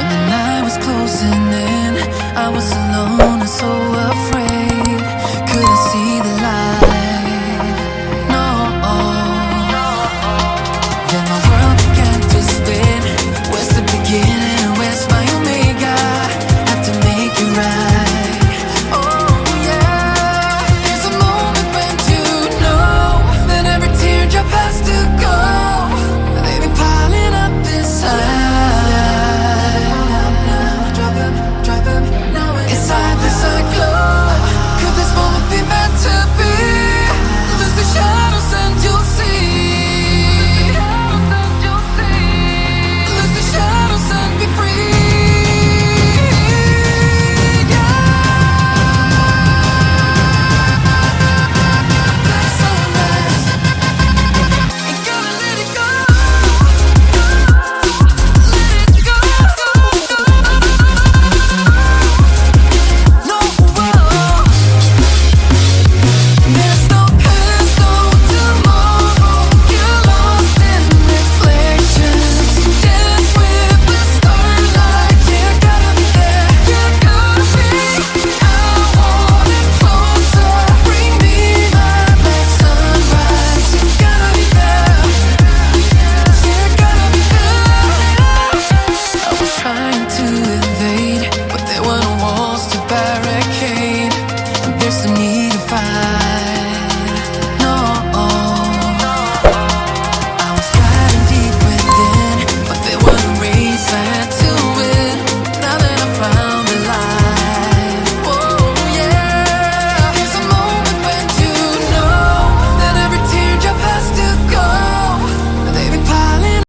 When the night was closing in, I was alone. trying to